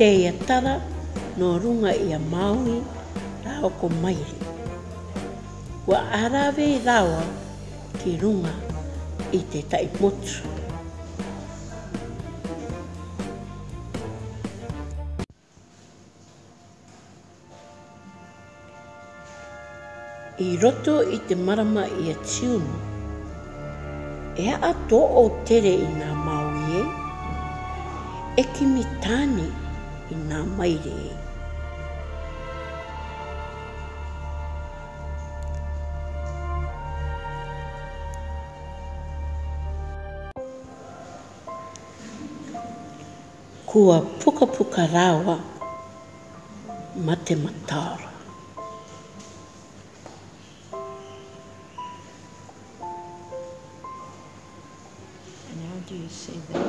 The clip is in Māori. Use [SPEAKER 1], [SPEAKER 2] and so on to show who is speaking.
[SPEAKER 1] Te Iatara nō runga i a Māui rā o ko Mairi. Kua ārawe rawa ki runga i te tai motu. I roto i te marama i a Tiumu, e a to o tere i nga Maui e, e kimi tane i nga maire e. Kua pukapuka rawa ma te mataora.
[SPEAKER 2] And how do you say that?